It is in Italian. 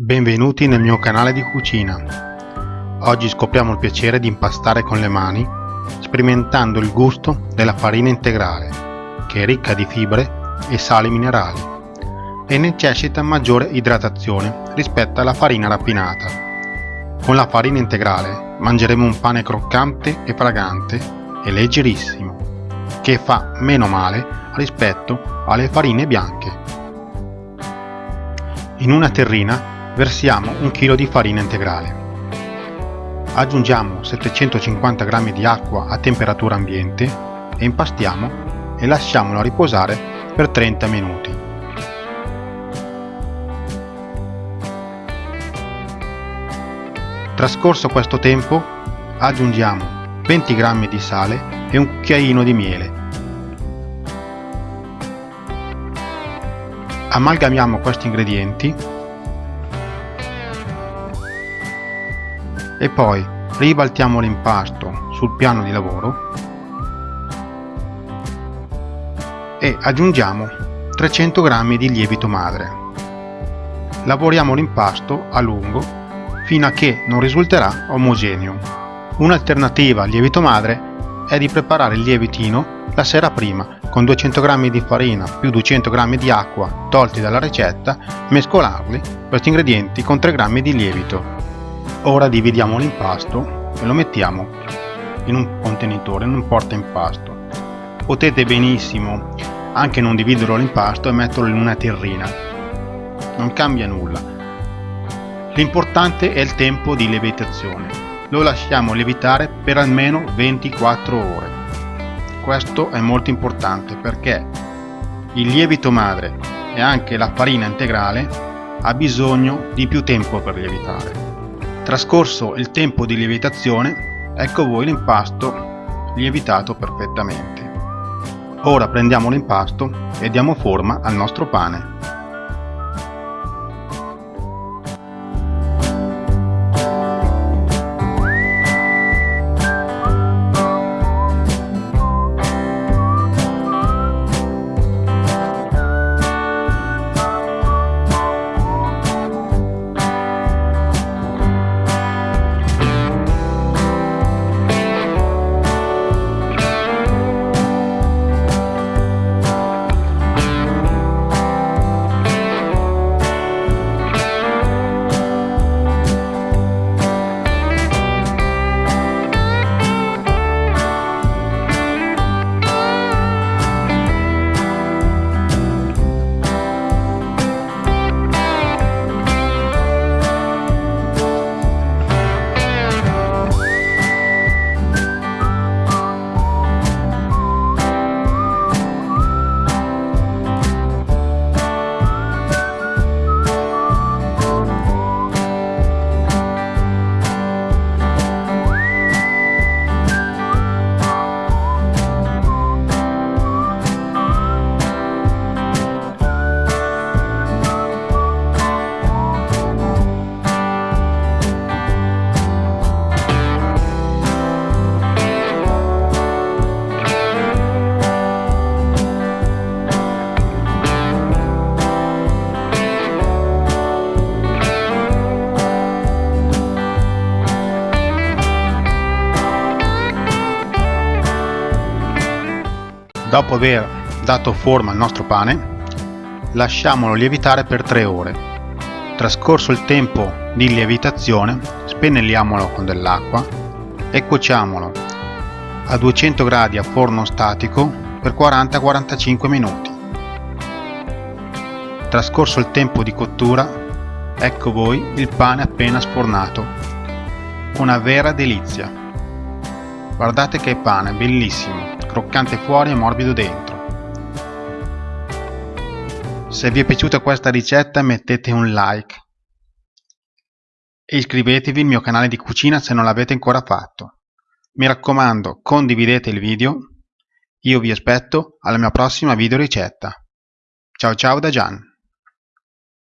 Benvenuti nel mio canale di cucina. Oggi scopriamo il piacere di impastare con le mani sperimentando il gusto della farina integrale che è ricca di fibre e sali minerali e necessita maggiore idratazione rispetto alla farina raffinata. Con la farina integrale mangeremo un pane croccante e fragante e leggerissimo che fa meno male rispetto alle farine bianche. In una terrina versiamo un chilo di farina integrale. Aggiungiamo 750 g di acqua a temperatura ambiente e impastiamo e lasciamolo riposare per 30 minuti. Trascorso questo tempo aggiungiamo 20 g di sale e un cucchiaino di miele. Amalgamiamo questi ingredienti e poi ribaltiamo l'impasto sul piano di lavoro e aggiungiamo 300 g di lievito madre. Lavoriamo l'impasto a lungo fino a che non risulterà omogeneo. Un'alternativa al lievito madre è di preparare il lievitino la sera prima con 200 g di farina più 200 g di acqua tolti dalla ricetta, mescolarli questi ingredienti con 3 g di lievito ora dividiamo l'impasto e lo mettiamo in un contenitore, in un porta impasto potete benissimo anche non dividere l'impasto e metterlo in una terrina. Non cambia nulla. L'importante è il tempo di lievitazione lo lasciamo lievitare per almeno 24 ore. Questo è molto importante perché il lievito madre e anche la farina integrale ha bisogno di più tempo per lievitare Trascorso il tempo di lievitazione, ecco voi l'impasto lievitato perfettamente. Ora prendiamo l'impasto e diamo forma al nostro pane. Dopo aver dato forma al nostro pane, lasciamolo lievitare per 3 ore. Trascorso il tempo di lievitazione, spennelliamolo con dell'acqua e cuociamolo a 200 gradi a forno statico per 40-45 minuti. Trascorso il tempo di cottura, ecco voi il pane appena sfornato. Una vera delizia. Guardate che pane, bellissimo! Croccante fuori e morbido dentro. Se vi è piaciuta questa ricetta mettete un like e iscrivetevi al mio canale di cucina se non l'avete ancora fatto. Mi raccomando condividete il video, io vi aspetto alla mia prossima video ricetta. Ciao ciao da Gian!